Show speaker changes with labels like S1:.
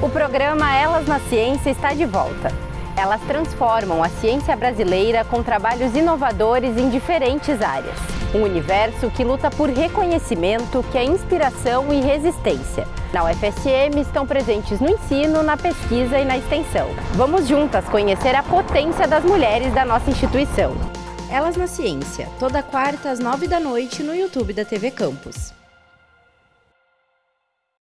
S1: O programa Elas na Ciência está de volta. Elas transformam a ciência brasileira com trabalhos inovadores em diferentes áreas. Um universo que luta por reconhecimento, que é inspiração e resistência. Na UFSM estão presentes no ensino, na pesquisa e na extensão. Vamos juntas conhecer a potência das mulheres da nossa instituição. Elas na Ciência, toda quarta às nove da noite no YouTube da TV Campus.